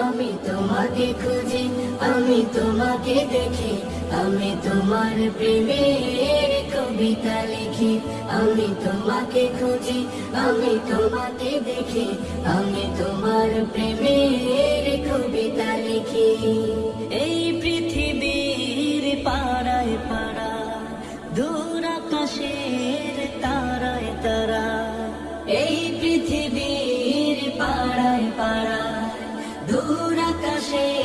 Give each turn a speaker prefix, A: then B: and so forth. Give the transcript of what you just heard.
A: আমি তোমাকে খুঁজি, আমি তোমাকে দেখি, আমি তোমার প্রেমের কবিতা লিখি। আমি তোমাকে খুঁজি, আমি তোমাকে দেখি, আমি তোমার প্রেমের কবিতা লিখি। এই পৃথিবীর পাড়ায় পাড়া দূর আকাশের তারায় তারা এই পৃথিবীর পাড়ায় পাড়া shade.